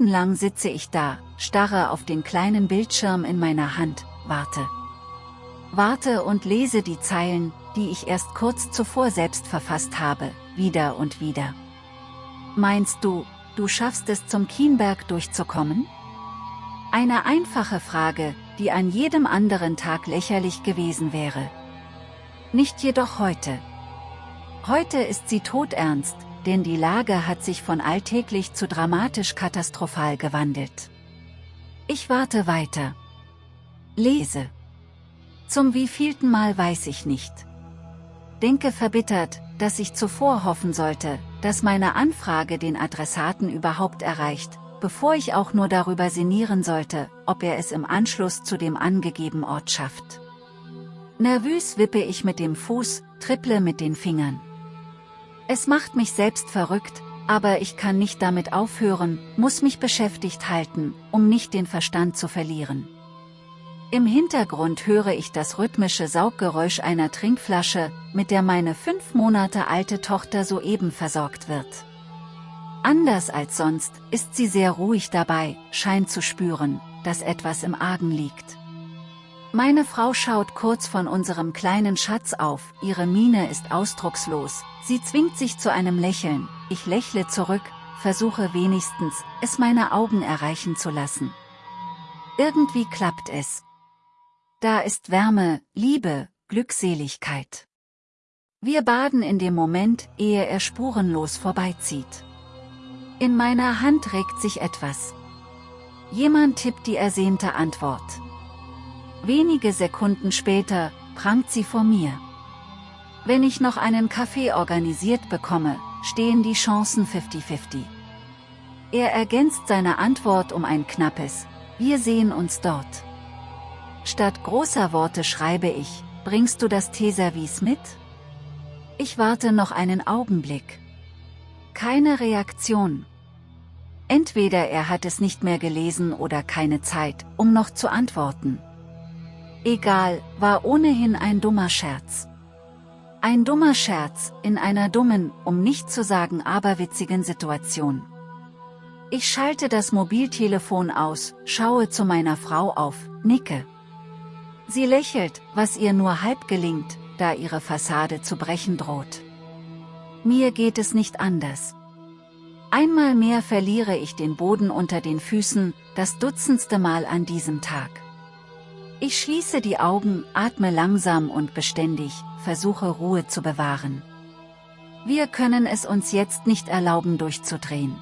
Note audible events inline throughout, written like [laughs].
Minutenlang sitze ich da, starre auf den kleinen Bildschirm in meiner Hand, warte. Warte und lese die Zeilen, die ich erst kurz zuvor selbst verfasst habe, wieder und wieder. Meinst du, du schaffst es zum Kienberg durchzukommen? Eine einfache Frage, die an jedem anderen Tag lächerlich gewesen wäre. Nicht jedoch heute. Heute ist sie todernst, denn die Lage hat sich von alltäglich zu dramatisch katastrophal gewandelt. Ich warte weiter. Lese. Zum wievielten Mal weiß ich nicht. Denke verbittert, dass ich zuvor hoffen sollte, dass meine Anfrage den Adressaten überhaupt erreicht, bevor ich auch nur darüber sinnieren sollte, ob er es im Anschluss zu dem angegebenen Ort schafft. Nervös wippe ich mit dem Fuß, tripple mit den Fingern. Es macht mich selbst verrückt, aber ich kann nicht damit aufhören, muss mich beschäftigt halten, um nicht den Verstand zu verlieren. Im Hintergrund höre ich das rhythmische Sauggeräusch einer Trinkflasche, mit der meine fünf Monate alte Tochter soeben versorgt wird. Anders als sonst, ist sie sehr ruhig dabei, scheint zu spüren, dass etwas im Argen liegt. Meine Frau schaut kurz von unserem kleinen Schatz auf, ihre Miene ist ausdruckslos, sie zwingt sich zu einem Lächeln, ich lächle zurück, versuche wenigstens, es meine Augen erreichen zu lassen. Irgendwie klappt es. Da ist Wärme, Liebe, Glückseligkeit. Wir baden in dem Moment, ehe er spurenlos vorbeizieht. In meiner Hand regt sich etwas. Jemand tippt die ersehnte Antwort. Wenige Sekunden später, prangt sie vor mir. Wenn ich noch einen Kaffee organisiert bekomme, stehen die Chancen 50-50. Er ergänzt seine Antwort um ein knappes, wir sehen uns dort. Statt großer Worte schreibe ich, bringst du das Teeservice mit? Ich warte noch einen Augenblick. Keine Reaktion. Entweder er hat es nicht mehr gelesen oder keine Zeit, um noch zu antworten. Egal, war ohnehin ein dummer Scherz. Ein dummer Scherz, in einer dummen, um nicht zu sagen aberwitzigen Situation. Ich schalte das Mobiltelefon aus, schaue zu meiner Frau auf, nicke. Sie lächelt, was ihr nur halb gelingt, da ihre Fassade zu brechen droht. Mir geht es nicht anders. Einmal mehr verliere ich den Boden unter den Füßen, das dutzendste Mal an diesem Tag. Ich schließe die Augen, atme langsam und beständig, versuche Ruhe zu bewahren. Wir können es uns jetzt nicht erlauben durchzudrehen.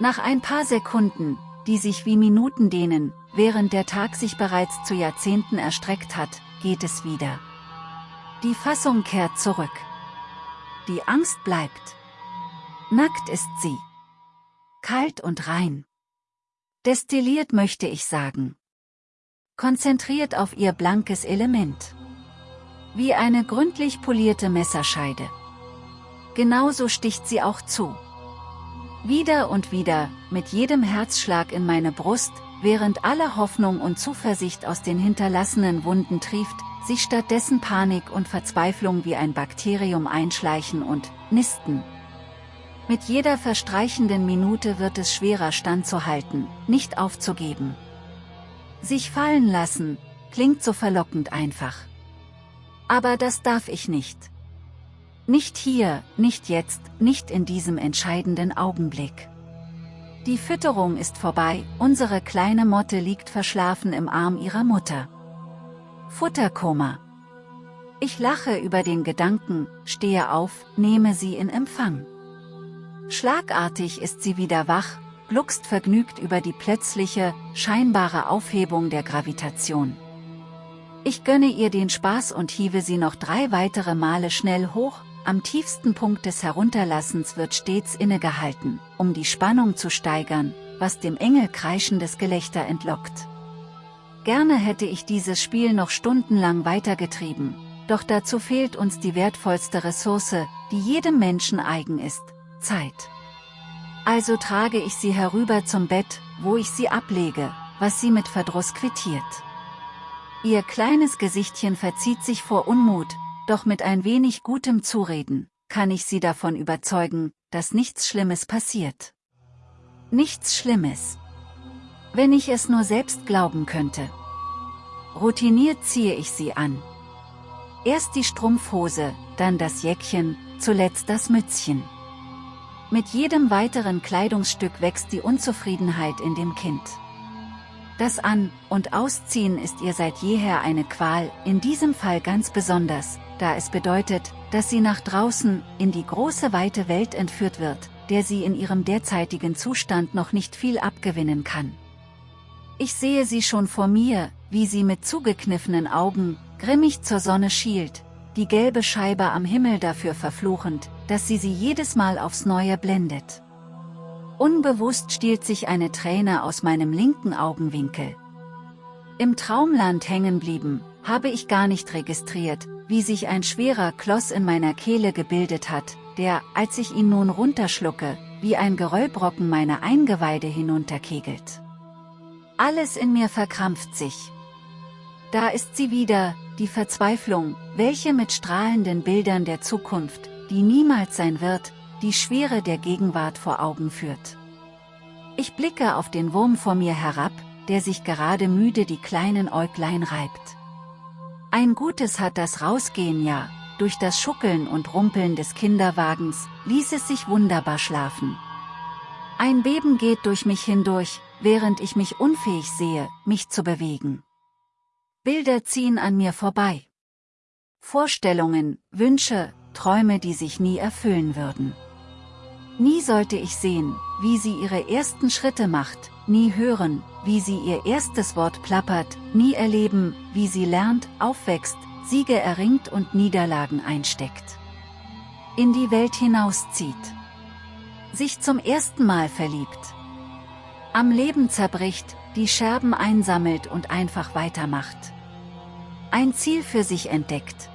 Nach ein paar Sekunden, die sich wie Minuten dehnen, während der Tag sich bereits zu Jahrzehnten erstreckt hat, geht es wieder. Die Fassung kehrt zurück. Die Angst bleibt. Nackt ist sie. Kalt und rein. Destilliert möchte ich sagen konzentriert auf ihr blankes Element. Wie eine gründlich polierte Messerscheide. Genauso sticht sie auch zu. Wieder und wieder, mit jedem Herzschlag in meine Brust, während alle Hoffnung und Zuversicht aus den hinterlassenen Wunden trieft, sich stattdessen Panik und Verzweiflung wie ein Bakterium einschleichen und nisten. Mit jeder verstreichenden Minute wird es schwerer standzuhalten, nicht aufzugeben. Sich fallen lassen, klingt so verlockend einfach. Aber das darf ich nicht. Nicht hier, nicht jetzt, nicht in diesem entscheidenden Augenblick. Die Fütterung ist vorbei, unsere kleine Motte liegt verschlafen im Arm ihrer Mutter. Futterkoma. Ich lache über den Gedanken, stehe auf, nehme sie in Empfang. Schlagartig ist sie wieder wach, gluckst vergnügt über die plötzliche, scheinbare Aufhebung der Gravitation. Ich gönne ihr den Spaß und hiebe sie noch drei weitere Male schnell hoch, am tiefsten Punkt des Herunterlassens wird stets innegehalten, um die Spannung zu steigern, was dem Engel kreischendes Gelächter entlockt. Gerne hätte ich dieses Spiel noch stundenlang weitergetrieben, doch dazu fehlt uns die wertvollste Ressource, die jedem Menschen eigen ist, Zeit. Also trage ich sie herüber zum Bett, wo ich sie ablege, was sie mit Verdruss quittiert. Ihr kleines Gesichtchen verzieht sich vor Unmut, doch mit ein wenig gutem Zureden, kann ich sie davon überzeugen, dass nichts Schlimmes passiert. Nichts Schlimmes. Wenn ich es nur selbst glauben könnte. Routiniert ziehe ich sie an. Erst die Strumpfhose, dann das Jäckchen, zuletzt das Mützchen. Mit jedem weiteren Kleidungsstück wächst die Unzufriedenheit in dem Kind. Das An- und Ausziehen ist ihr seit jeher eine Qual, in diesem Fall ganz besonders, da es bedeutet, dass sie nach draußen, in die große weite Welt entführt wird, der sie in ihrem derzeitigen Zustand noch nicht viel abgewinnen kann. Ich sehe sie schon vor mir, wie sie mit zugekniffenen Augen, grimmig zur Sonne schielt, die gelbe Scheibe am Himmel dafür verfluchend, dass sie sie jedes Mal aufs Neue blendet. Unbewusst stiehlt sich eine Träne aus meinem linken Augenwinkel. Im Traumland hängen blieben, habe ich gar nicht registriert, wie sich ein schwerer Kloß in meiner Kehle gebildet hat, der, als ich ihn nun runterschlucke, wie ein Geröllbrocken meine Eingeweide hinunterkegelt. Alles in mir verkrampft sich. Da ist sie wieder, die Verzweiflung, welche mit strahlenden Bildern der Zukunft, die niemals sein wird, die Schwere der Gegenwart vor Augen führt. Ich blicke auf den Wurm vor mir herab, der sich gerade müde die kleinen Äuglein reibt. Ein Gutes hat das Rausgehen ja, durch das Schuckeln und Rumpeln des Kinderwagens, ließ es sich wunderbar schlafen. Ein Beben geht durch mich hindurch, während ich mich unfähig sehe, mich zu bewegen. Bilder ziehen an mir vorbei. Vorstellungen, Wünsche, Träume, die sich nie erfüllen würden. Nie sollte ich sehen, wie sie ihre ersten Schritte macht, nie hören, wie sie ihr erstes Wort plappert, nie erleben, wie sie lernt, aufwächst, Siege erringt und Niederlagen einsteckt. In die Welt hinauszieht. Sich zum ersten Mal verliebt. Am Leben zerbricht, die Scherben einsammelt und einfach weitermacht. Ein Ziel für sich entdeckt.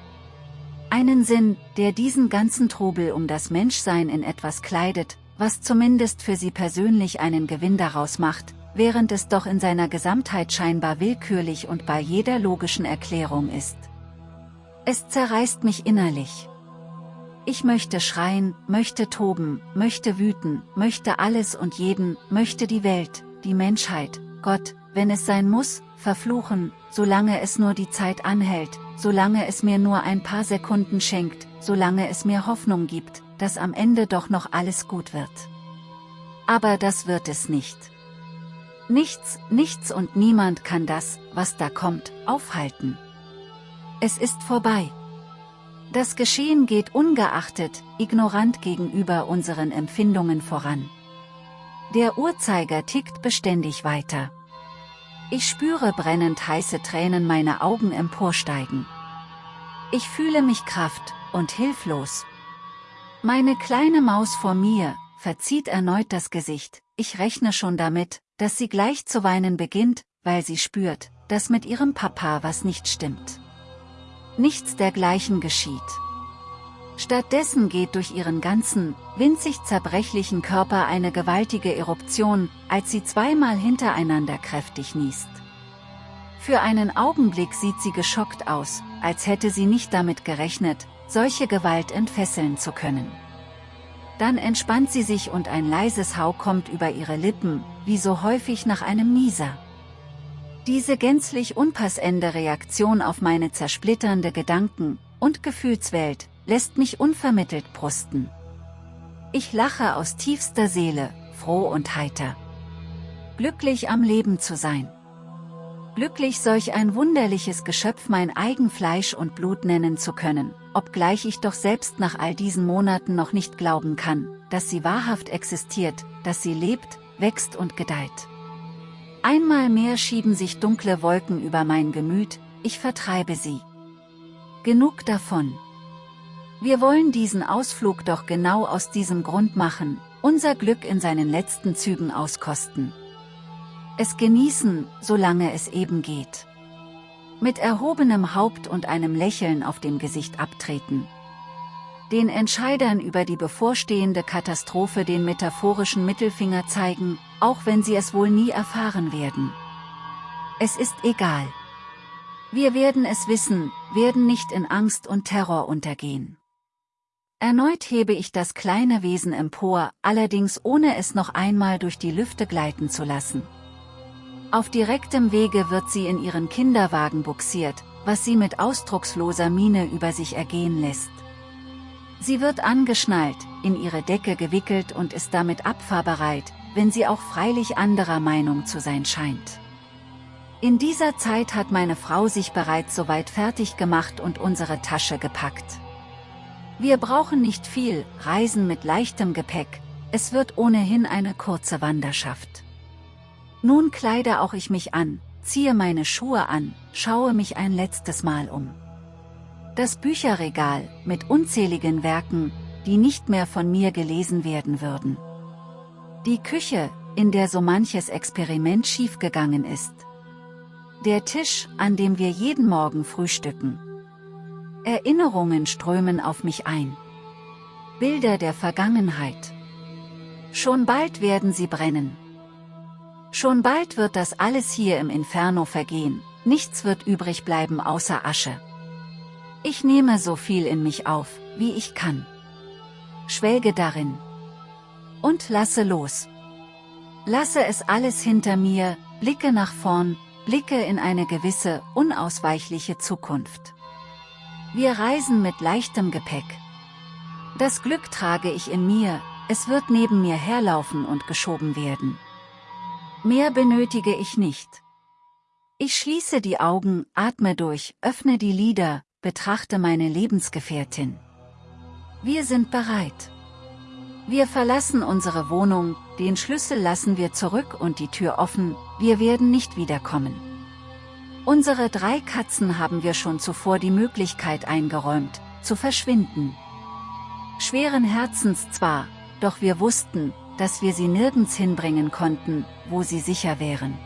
Einen Sinn, der diesen ganzen Trubel um das Menschsein in etwas kleidet, was zumindest für sie persönlich einen Gewinn daraus macht, während es doch in seiner Gesamtheit scheinbar willkürlich und bei jeder logischen Erklärung ist. Es zerreißt mich innerlich. Ich möchte schreien, möchte toben, möchte wüten, möchte alles und jeden, möchte die Welt, die Menschheit, Gott, wenn es sein muss, verfluchen, solange es nur die Zeit anhält, solange es mir nur ein paar Sekunden schenkt, solange es mir Hoffnung gibt, dass am Ende doch noch alles gut wird. Aber das wird es nicht. Nichts, nichts und niemand kann das, was da kommt, aufhalten. Es ist vorbei. Das Geschehen geht ungeachtet, ignorant gegenüber unseren Empfindungen voran. Der Uhrzeiger tickt beständig weiter. Ich spüre brennend heiße Tränen meine Augen emporsteigen. Ich fühle mich kraft und hilflos. Meine kleine Maus vor mir, verzieht erneut das Gesicht, ich rechne schon damit, dass sie gleich zu weinen beginnt, weil sie spürt, dass mit ihrem Papa was nicht stimmt. Nichts dergleichen geschieht. Stattdessen geht durch ihren ganzen, winzig zerbrechlichen Körper eine gewaltige Eruption, als sie zweimal hintereinander kräftig niest. Für einen Augenblick sieht sie geschockt aus, als hätte sie nicht damit gerechnet, solche Gewalt entfesseln zu können. Dann entspannt sie sich und ein leises Hau kommt über ihre Lippen, wie so häufig nach einem Nieser. Diese gänzlich unpassende Reaktion auf meine zersplitternde Gedanken- und Gefühlswelt, lässt mich unvermittelt brusten. Ich lache aus tiefster Seele, froh und heiter. Glücklich am Leben zu sein. Glücklich solch ein wunderliches Geschöpf mein eigen Fleisch und Blut nennen zu können, obgleich ich doch selbst nach all diesen Monaten noch nicht glauben kann, dass sie wahrhaft existiert, dass sie lebt, wächst und gedeiht. Einmal mehr schieben sich dunkle Wolken über mein Gemüt, ich vertreibe sie. Genug davon. Wir wollen diesen Ausflug doch genau aus diesem Grund machen, unser Glück in seinen letzten Zügen auskosten. Es genießen, solange es eben geht. Mit erhobenem Haupt und einem Lächeln auf dem Gesicht abtreten den Entscheidern über die bevorstehende Katastrophe den metaphorischen Mittelfinger zeigen, auch wenn sie es wohl nie erfahren werden. Es ist egal. Wir werden es wissen, werden nicht in Angst und Terror untergehen. Erneut hebe ich das kleine Wesen empor, allerdings ohne es noch einmal durch die Lüfte gleiten zu lassen. Auf direktem Wege wird sie in ihren Kinderwagen buxiert, was sie mit ausdrucksloser Miene über sich ergehen lässt. Sie wird angeschnallt, in ihre Decke gewickelt und ist damit abfahrbereit, wenn sie auch freilich anderer Meinung zu sein scheint. In dieser Zeit hat meine Frau sich bereits soweit fertig gemacht und unsere Tasche gepackt. Wir brauchen nicht viel, reisen mit leichtem Gepäck, es wird ohnehin eine kurze Wanderschaft. Nun kleide auch ich mich an, ziehe meine Schuhe an, schaue mich ein letztes Mal um. Das Bücherregal, mit unzähligen Werken, die nicht mehr von mir gelesen werden würden. Die Küche, in der so manches Experiment schiefgegangen ist. Der Tisch, an dem wir jeden Morgen frühstücken. Erinnerungen strömen auf mich ein. Bilder der Vergangenheit. Schon bald werden sie brennen. Schon bald wird das alles hier im Inferno vergehen, nichts wird übrig bleiben außer Asche. Ich nehme so viel in mich auf, wie ich kann. Schwelge darin. Und lasse los. Lasse es alles hinter mir, blicke nach vorn, blicke in eine gewisse, unausweichliche Zukunft. Wir reisen mit leichtem Gepäck. Das Glück trage ich in mir, es wird neben mir herlaufen und geschoben werden. Mehr benötige ich nicht. Ich schließe die Augen, atme durch, öffne die Lider, betrachte meine Lebensgefährtin. Wir sind bereit. Wir verlassen unsere Wohnung, den Schlüssel lassen wir zurück und die Tür offen, wir werden nicht wiederkommen. Unsere drei Katzen haben wir schon zuvor die Möglichkeit eingeräumt, zu verschwinden. Schweren Herzens zwar, doch wir wussten, dass wir sie nirgends hinbringen konnten, wo sie sicher wären.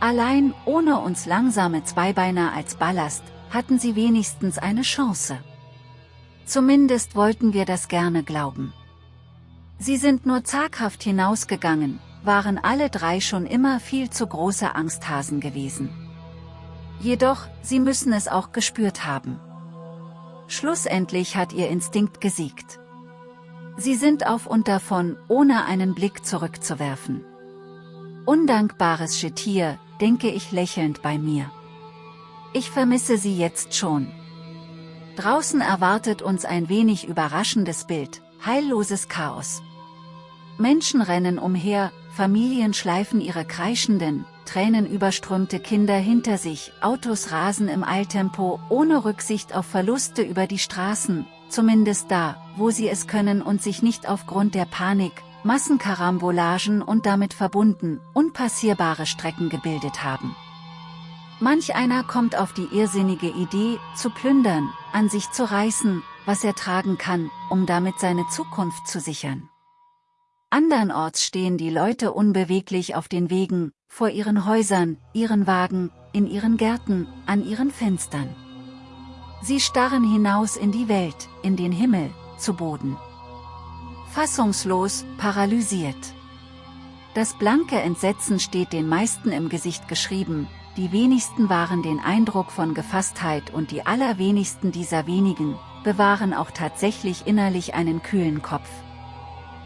Allein, ohne uns langsame Zweibeiner als Ballast, hatten sie wenigstens eine Chance. Zumindest wollten wir das gerne glauben. Sie sind nur zaghaft hinausgegangen, waren alle drei schon immer viel zu große Angsthasen gewesen. Jedoch, sie müssen es auch gespürt haben. Schlussendlich hat ihr Instinkt gesiegt. Sie sind auf und davon, ohne einen Blick zurückzuwerfen. Undankbares Getier, denke ich lächelnd bei mir. Ich vermisse sie jetzt schon. Draußen erwartet uns ein wenig überraschendes Bild, heilloses Chaos. Menschen rennen umher, Familien schleifen ihre kreischenden, tränenüberströmte Kinder hinter sich, Autos rasen im Eiltempo, ohne Rücksicht auf Verluste über die Straßen, zumindest da, wo sie es können und sich nicht aufgrund der Panik, Massenkarambolagen und damit verbunden, unpassierbare Strecken gebildet haben. Manch einer kommt auf die irrsinnige Idee, zu plündern, an sich zu reißen, was er tragen kann, um damit seine Zukunft zu sichern. Andernorts stehen die Leute unbeweglich auf den Wegen, vor ihren Häusern, ihren Wagen, in ihren Gärten, an ihren Fenstern. Sie starren hinaus in die Welt, in den Himmel, zu Boden. Fassungslos, paralysiert. Das blanke Entsetzen steht den meisten im Gesicht geschrieben, die wenigsten waren den Eindruck von Gefasstheit und die allerwenigsten dieser wenigen, bewahren auch tatsächlich innerlich einen kühlen Kopf.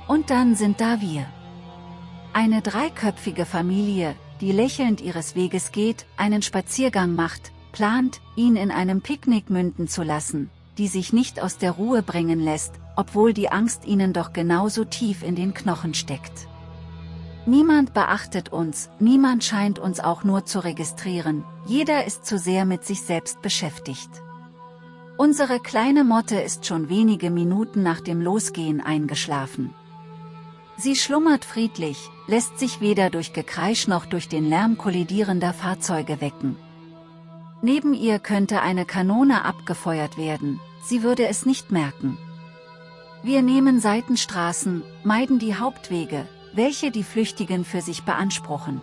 Und dann sind da wir. Eine dreiköpfige Familie, die lächelnd ihres Weges geht, einen Spaziergang macht, plant, ihn in einem Picknick münden zu lassen, die sich nicht aus der Ruhe bringen lässt, obwohl die Angst ihnen doch genauso tief in den Knochen steckt. Niemand beachtet uns, niemand scheint uns auch nur zu registrieren, jeder ist zu sehr mit sich selbst beschäftigt. Unsere kleine Motte ist schon wenige Minuten nach dem Losgehen eingeschlafen. Sie schlummert friedlich, lässt sich weder durch Gekreisch noch durch den Lärm kollidierender Fahrzeuge wecken. Neben ihr könnte eine Kanone abgefeuert werden, sie würde es nicht merken. Wir nehmen Seitenstraßen, meiden die Hauptwege, welche die Flüchtigen für sich beanspruchen.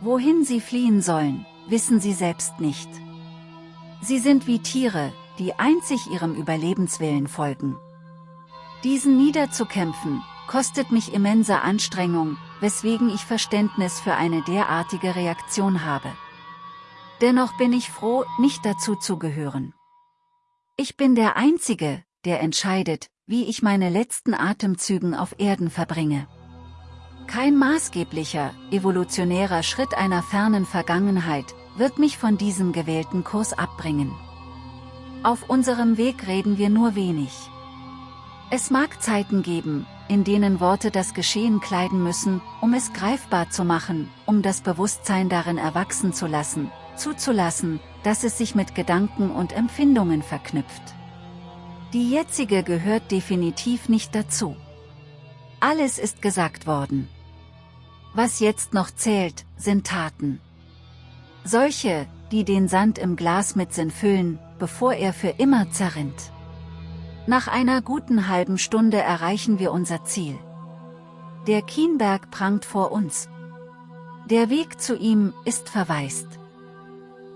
Wohin sie fliehen sollen, wissen sie selbst nicht. Sie sind wie Tiere, die einzig ihrem Überlebenswillen folgen. Diesen niederzukämpfen, kostet mich immense Anstrengung, weswegen ich Verständnis für eine derartige Reaktion habe. Dennoch bin ich froh, nicht dazu zu gehören. Ich bin der Einzige, der entscheidet, wie ich meine letzten Atemzügen auf Erden verbringe. Kein maßgeblicher, evolutionärer Schritt einer fernen Vergangenheit wird mich von diesem gewählten Kurs abbringen. Auf unserem Weg reden wir nur wenig. Es mag Zeiten geben, in denen Worte das Geschehen kleiden müssen, um es greifbar zu machen, um das Bewusstsein darin erwachsen zu lassen, zuzulassen, dass es sich mit Gedanken und Empfindungen verknüpft. Die jetzige gehört definitiv nicht dazu. Alles ist gesagt worden. Was jetzt noch zählt, sind Taten. Solche, die den Sand im Glas mit Sinn füllen, bevor er für immer zerrinnt. Nach einer guten halben Stunde erreichen wir unser Ziel. Der Kienberg prangt vor uns. Der Weg zu ihm ist verwaist.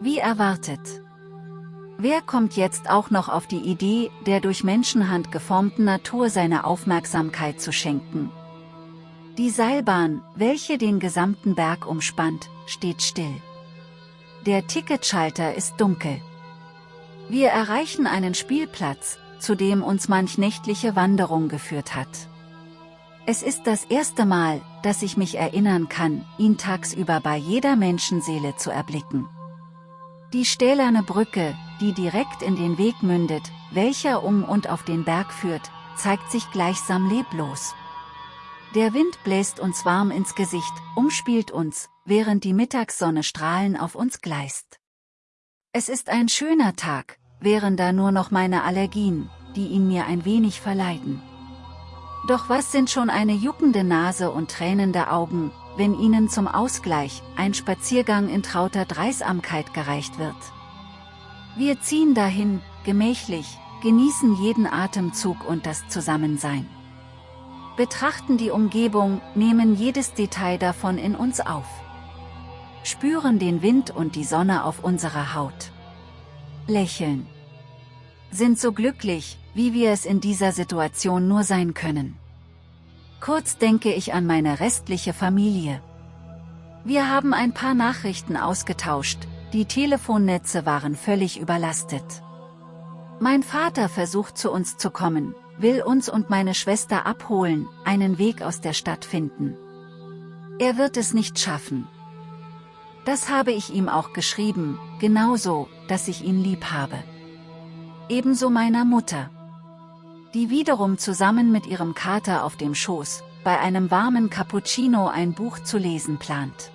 Wie erwartet. Wer kommt jetzt auch noch auf die Idee, der durch Menschenhand geformten Natur seine Aufmerksamkeit zu schenken? Die Seilbahn, welche den gesamten Berg umspannt, steht still. Der Ticketschalter ist dunkel. Wir erreichen einen Spielplatz, zu dem uns manch nächtliche Wanderung geführt hat. Es ist das erste Mal, dass ich mich erinnern kann, ihn tagsüber bei jeder Menschenseele zu erblicken. Die stählerne Brücke, die direkt in den Weg mündet, welcher um und auf den Berg führt, zeigt sich gleichsam leblos. Der Wind bläst uns warm ins Gesicht, umspielt uns, während die Mittagssonne Strahlen auf uns gleist. Es ist ein schöner Tag, wären da nur noch meine Allergien, die ihn mir ein wenig verleiden. Doch was sind schon eine juckende Nase und tränende Augen, wenn ihnen zum Ausgleich ein Spaziergang in trauter Dreisamkeit gereicht wird. Wir ziehen dahin, gemächlich, genießen jeden Atemzug und das Zusammensein. Betrachten die Umgebung, nehmen jedes Detail davon in uns auf. Spüren den Wind und die Sonne auf unserer Haut. Lächeln sind so glücklich, wie wir es in dieser Situation nur sein können. Kurz denke ich an meine restliche Familie. Wir haben ein paar Nachrichten ausgetauscht, die Telefonnetze waren völlig überlastet. Mein Vater versucht zu uns zu kommen, will uns und meine Schwester abholen, einen Weg aus der Stadt finden. Er wird es nicht schaffen. Das habe ich ihm auch geschrieben, genauso, dass ich ihn lieb habe ebenso meiner Mutter. Die wiederum zusammen mit ihrem Kater auf dem Schoß, bei einem warmen Cappuccino ein Buch zu lesen plant.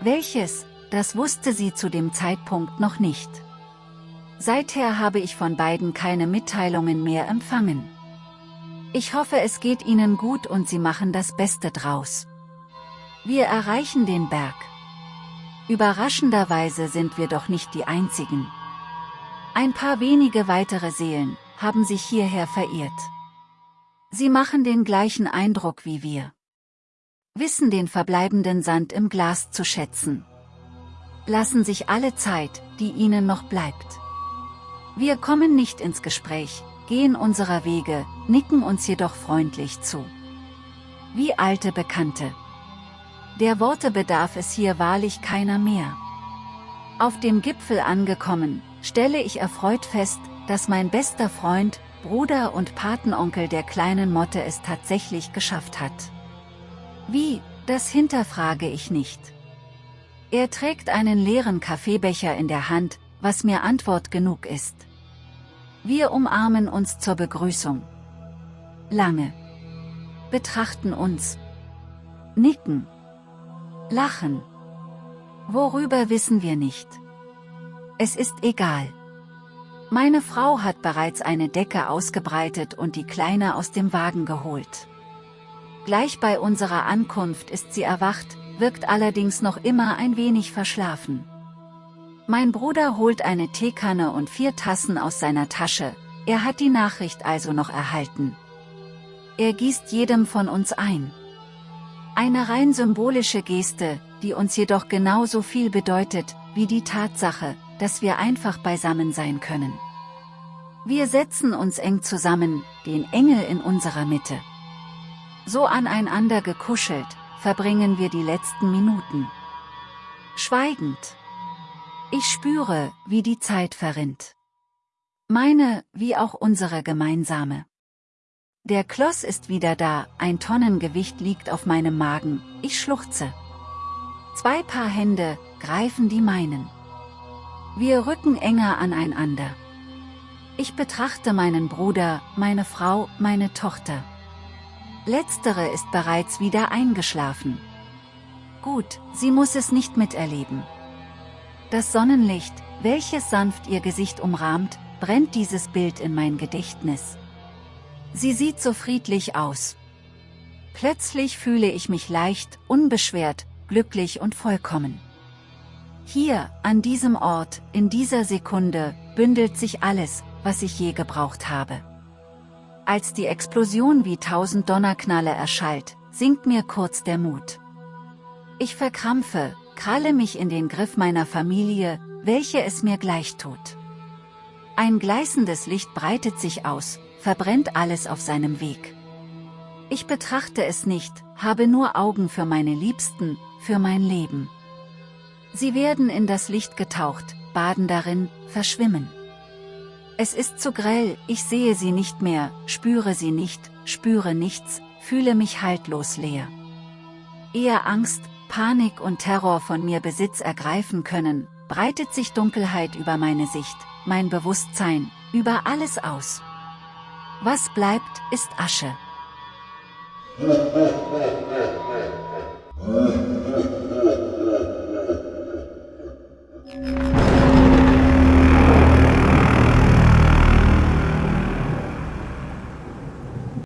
Welches, das wusste sie zu dem Zeitpunkt noch nicht. Seither habe ich von beiden keine Mitteilungen mehr empfangen. Ich hoffe es geht ihnen gut und sie machen das Beste draus. Wir erreichen den Berg. Überraschenderweise sind wir doch nicht die Einzigen. Ein paar wenige weitere Seelen haben sich hierher verirrt. Sie machen den gleichen Eindruck wie wir. Wissen den verbleibenden Sand im Glas zu schätzen. Lassen sich alle Zeit, die ihnen noch bleibt. Wir kommen nicht ins Gespräch, gehen unserer Wege, nicken uns jedoch freundlich zu. Wie alte Bekannte. Der Worte bedarf es hier wahrlich keiner mehr. Auf dem Gipfel angekommen, stelle ich erfreut fest, dass mein bester Freund, Bruder und Patenonkel der kleinen Motte es tatsächlich geschafft hat. Wie, das hinterfrage ich nicht. Er trägt einen leeren Kaffeebecher in der Hand, was mir Antwort genug ist. Wir umarmen uns zur Begrüßung. Lange. Betrachten uns. Nicken. Lachen. Worüber wissen wir nicht. Es ist egal. Meine Frau hat bereits eine Decke ausgebreitet und die Kleine aus dem Wagen geholt. Gleich bei unserer Ankunft ist sie erwacht, wirkt allerdings noch immer ein wenig verschlafen. Mein Bruder holt eine Teekanne und vier Tassen aus seiner Tasche, er hat die Nachricht also noch erhalten. Er gießt jedem von uns ein. Eine rein symbolische Geste, die uns jedoch genauso viel bedeutet, wie die Tatsache, dass wir einfach beisammen sein können. Wir setzen uns eng zusammen, den Engel in unserer Mitte. So aneinander gekuschelt, verbringen wir die letzten Minuten. Schweigend. Ich spüre, wie die Zeit verrinnt. Meine, wie auch unsere gemeinsame. Der Kloss ist wieder da, ein Tonnengewicht liegt auf meinem Magen, ich schluchze. Zwei Paar Hände greifen die meinen. Wir rücken enger aneinander. Ich betrachte meinen Bruder, meine Frau, meine Tochter. Letztere ist bereits wieder eingeschlafen. Gut, sie muss es nicht miterleben. Das Sonnenlicht, welches sanft ihr Gesicht umrahmt, brennt dieses Bild in mein Gedächtnis. Sie sieht so friedlich aus. Plötzlich fühle ich mich leicht, unbeschwert, glücklich und vollkommen. Hier, an diesem Ort, in dieser Sekunde, bündelt sich alles, was ich je gebraucht habe. Als die Explosion wie tausend Donnerknalle erschallt, sinkt mir kurz der Mut. Ich verkrampfe, kralle mich in den Griff meiner Familie, welche es mir gleich tut. Ein gleißendes Licht breitet sich aus, verbrennt alles auf seinem Weg. Ich betrachte es nicht, habe nur Augen für meine Liebsten, für mein Leben. Sie werden in das Licht getaucht, baden darin, verschwimmen. Es ist zu grell, ich sehe sie nicht mehr, spüre sie nicht, spüre nichts, fühle mich haltlos leer. Eher Angst, Panik und Terror von mir Besitz ergreifen können, breitet sich Dunkelheit über meine Sicht, mein Bewusstsein, über alles aus. Was bleibt, ist Asche. [laughs]